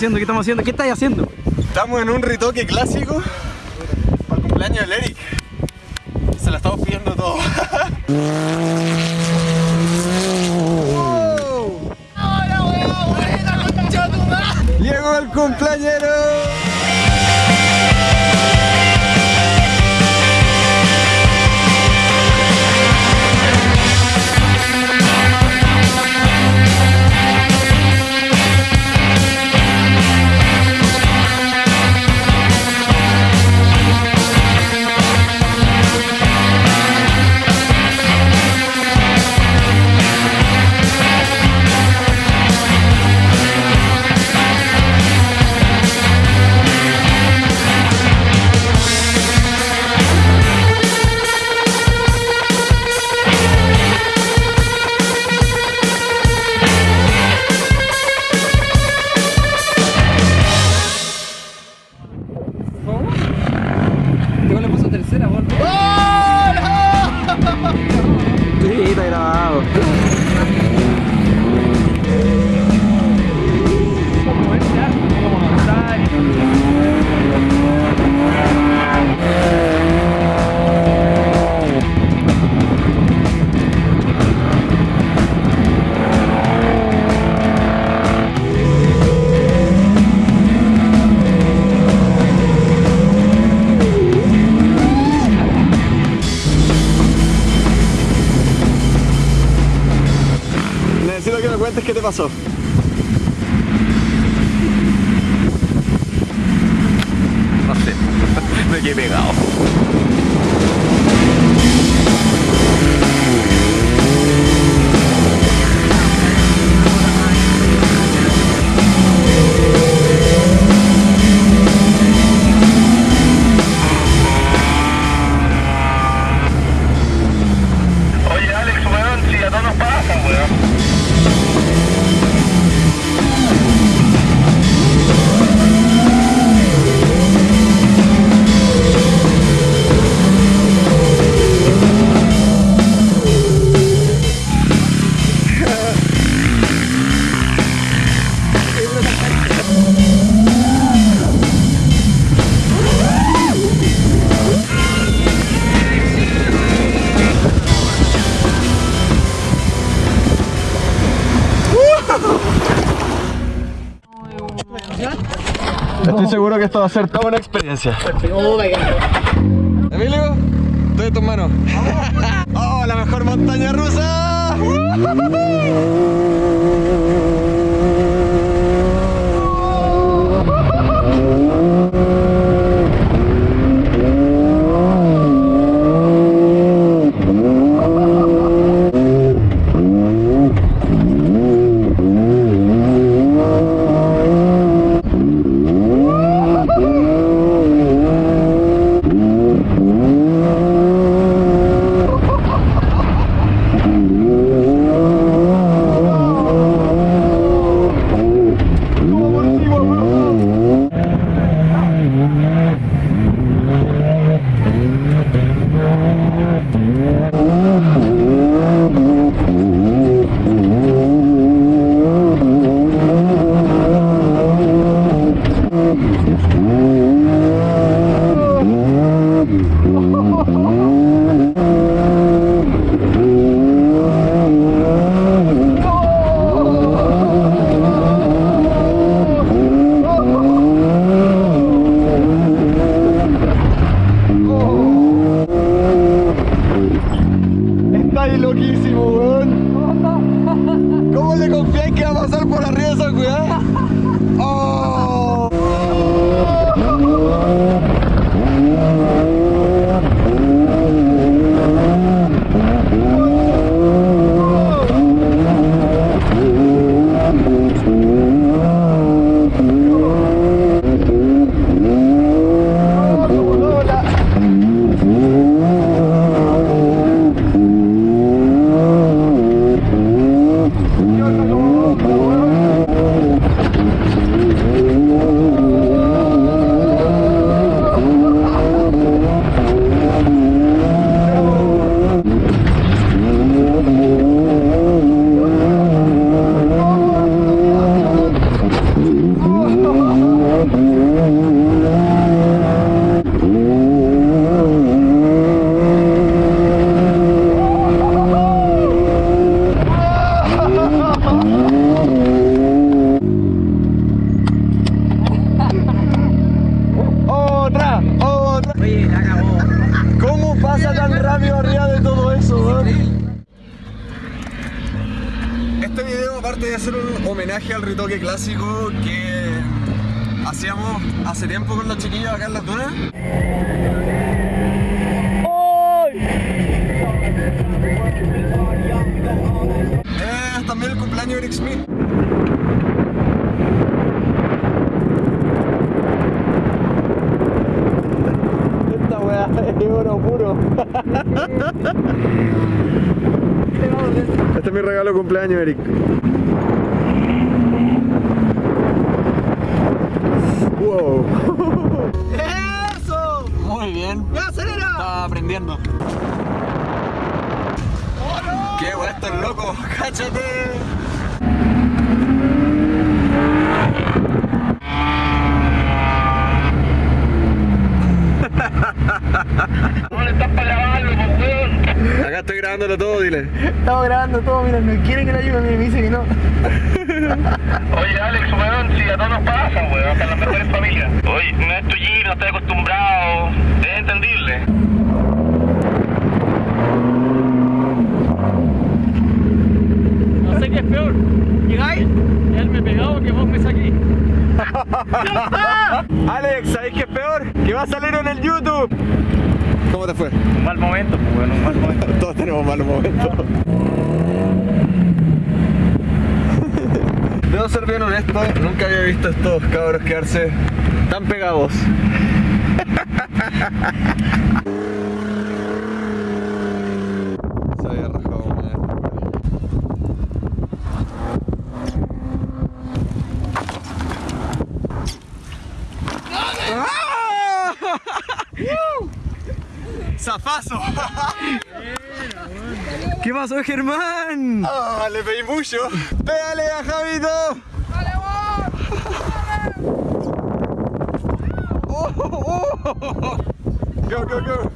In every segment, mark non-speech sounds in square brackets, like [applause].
haciendo? ¿Qué estamos haciendo? ¿Qué estáis haciendo? Estamos en un retoque clásico para el cumpleaños del Eric. Se la estamos pidiendo todo. ¡Llegó el cumpleañero! Go. Necesito que me cuentes qué te pasó. No sé, [laughs] me quedé pegado. Estoy seguro que esto va a ser toda una experiencia. Emilio, estoy en tus manos. [laughs] ¡Oh, la mejor montaña rusa! La acabó. ¿Cómo pasa tan rápido arriba de todo eso, weón? Este video, aparte de ser un homenaje al ritoque clásico que hacíamos hace tiempo con los chiquillos acá en las dunas. Es también el cumpleaños de Eric Smith. Esta weá es oro puro. Este es mi regalo de cumpleaños, Eric. Wow. ¡Eso! Muy bien. ¡Ya, acelera! Estaba aprendiendo. ¡Qué guay estos locos! ¡Cáchate! No le estás para grabarlo, pues, weón. Acá estoy grabándolo todo, dile. Estamos grabando todo, mira, no quiere que le ayude, me dice que no. Oye, Alex, weón, si a todos nos pasa, weón, hasta en las mejores familias. Oye, no es tu G, no estoy acostumbrado. Es entendible. No sé qué es peor. ¿Llegáis? Él me pegado que vos me [laughs] Alex, ¿sabéis qué es peor? Que va a salir en el YouTube. ¿Cómo te fue? Un mal momento, pues, weón, un mal momento. [laughs] Todos tenemos malos momentos. [laughs] Debo ser bien honesto, nunca había visto a estos cabros quedarse tan pegados. Se había rajado una vez. ¡Zafazo! [laughs] ¿Qué pasó, Germán? ¡Ah, le pedí mucho! ¡Pégale a Javito! ¡Oh, oh, oh! ¡Go, go, go!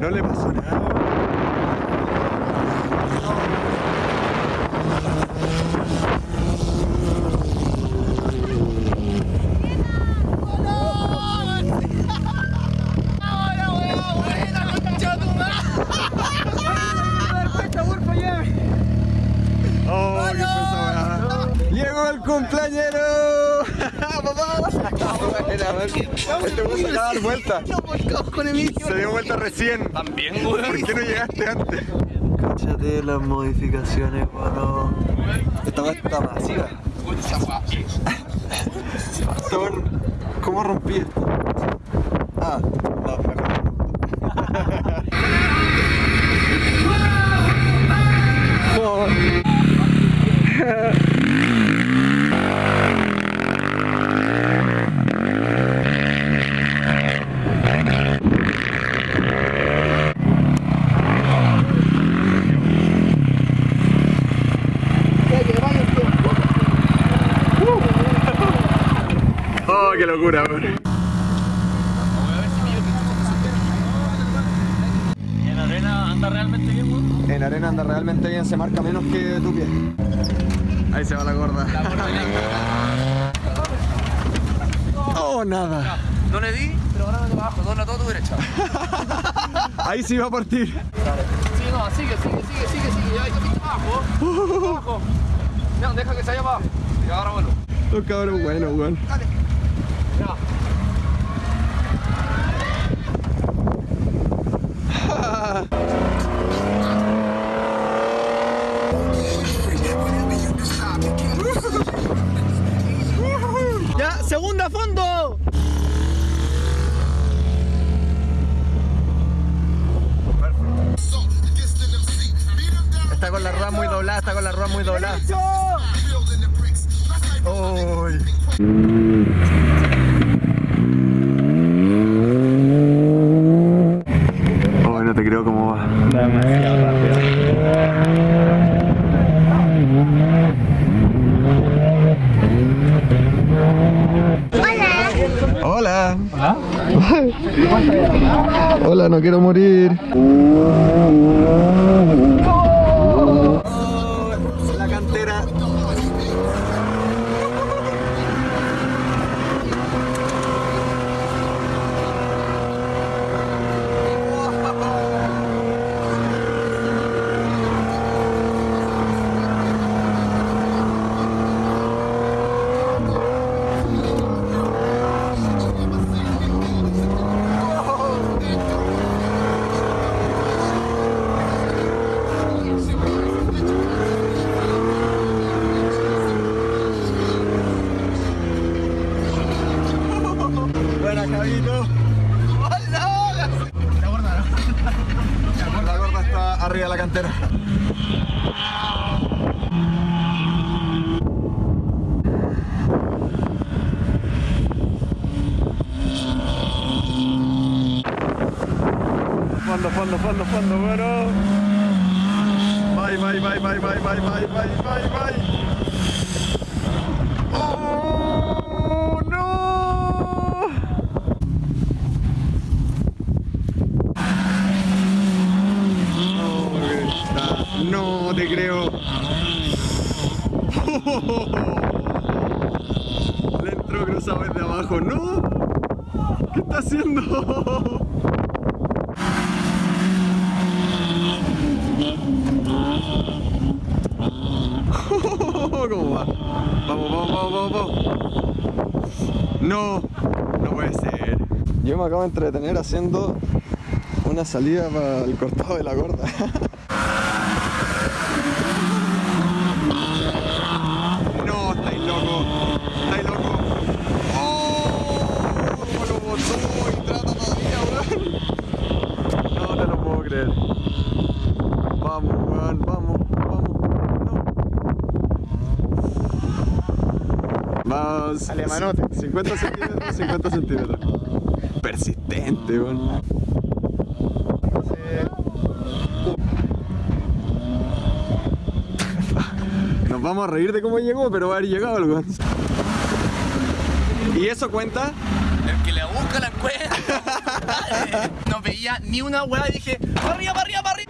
No le pasó nada. Oh, qué fue esa weá. ¡Llegó el cumpleañero! ¡Papá! Este se acaba de dar vuelta. con Emilio. Se dio vuelta recién. También, weón. ¿Por qué no llegaste antes? Cáchate las modificaciones, bueno. Esta weá está masiva. ¿Cómo rompí esto? Ah, locura, weón. ¿En arena anda realmente bien, weón? En arena anda realmente bien, se marca menos que tu pie. Ahí se va la gorda. Oh, nada. No le di, pero ahora me abajo, dobla todo tu derecha. [laughs] Ahí sí va a partir. Sí, no, sigue, sigue, sigue, sigue, sigue. Ahí está abajo. Abajo. No, deja que se vaya abajo. Y ahora vuelvo. Los cabros buenos, weón. Ya. [laughs] ¡Ya! ¡Segunda fondo! Está con la rueda muy doblada, está con la rueda muy doblada. Uy. Oh, no te creo cómo va. Demasiado rápido. Hola. Hola, no quiero morir. La cantera. Buena, Javito. La gorda está arriba de la cantera. Fondo, fondo, fondo, fondo, bueno. Bye, bye, bye, bye, bye, bye, bye, bye, bye, bye. ¡Oh, no! No te creo. Le entró cruzado desde abajo. ¡No! ¿Qué está haciendo? [laughs] ¿Cómo va? Vamos, vamos, vamos, vamos, vamos. No, no puede ser. Yo me acabo de entretener haciendo una salida para el cortado de la gorda. [laughs] No, estáis loco. Estáis loco. ¡Oh! ¿Cómo lo botó y trata todavía, weón? [laughs] No te lo puedo creer. Vamos, weón, vamos, vamos. No. Vamos. Alemanote. 50 centímetros, 50 centímetros. Persistente, weón. Nos vamos a reír de cómo llegó, pero va a haber llegado el weón. ¿Y eso cuenta? El que le busca la encuentra. [laughs] No veía ni una weá y dije, para arriba, para arriba, para arriba.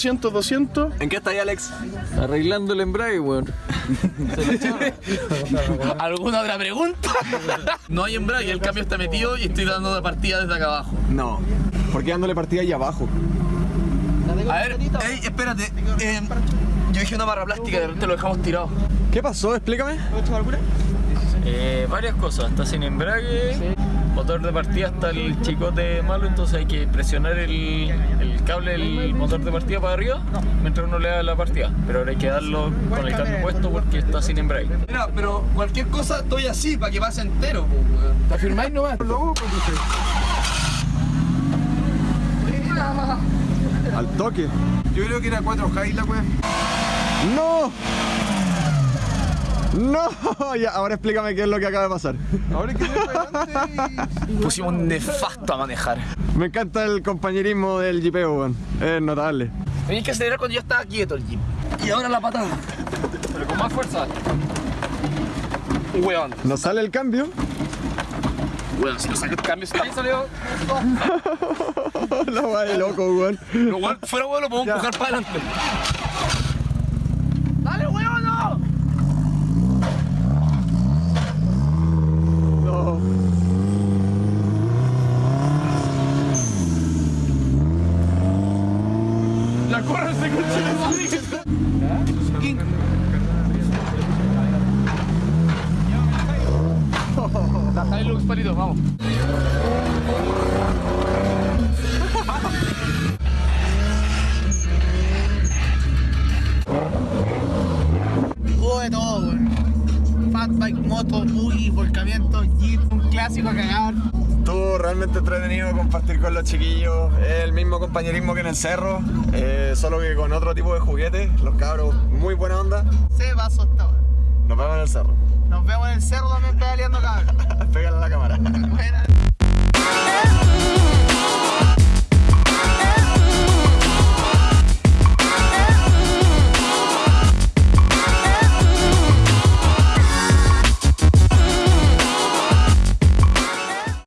200, 200. ¿En qué está ahí, Alex? Arreglando el embrague, weón. ¿Alguna otra pregunta? [laughs] No hay embrague, el cambio está metido y estoy dando de partida desde acá abajo. No. ¿Por qué dándole partida ahí abajo? A ver, ey, espérate. eh, yo dije una barra plástica, de repente lo dejamos tirado. ¿Qué pasó? Explícame. Eh, varias cosas, está sin embrague, motor de partida está el chicote malo, entonces hay que presionar el, el cable del motor de partida para arriba mientras uno le da la partida. Pero ahora hay que darlo con el cambio puesto porque está sin embrague. Mira, pero cualquier cosa estoy así para que pase entero. ¿Te afirmáis nomás? [laughs] Al toque. Yo creo que era 4K la weá. ¡No! ¡No! Ya, ahora explícame qué es lo que acaba de pasar. Ahora que adelante [laughs] Pusimos un nefasto a manejar. Me encanta el compañerismo del jipeo, weón. Es notable. Tenéis que acelerar cuando ya estaba quieto el jeep. Y ahora la patada. Pero con más fuerza. Weón. ¿No sale el cambio? Weón, si lo saco el cambio está. Ahí salió. [laughs] La weá de loco, weón. Pero weón, fuera weón lo podemos Ya. empujar para adelante. Estuvo realmente entretenido compartir con los chiquillos. Es el mismo compañerismo que en el cerro, eh, solo que con otro tipo de juguetes. Los cabros, muy buena onda. Se va asustado. Nos vemos en el cerro. Nos vemos en el cerro también pedaleando cabrón. [laughs] Pégale a la cámara.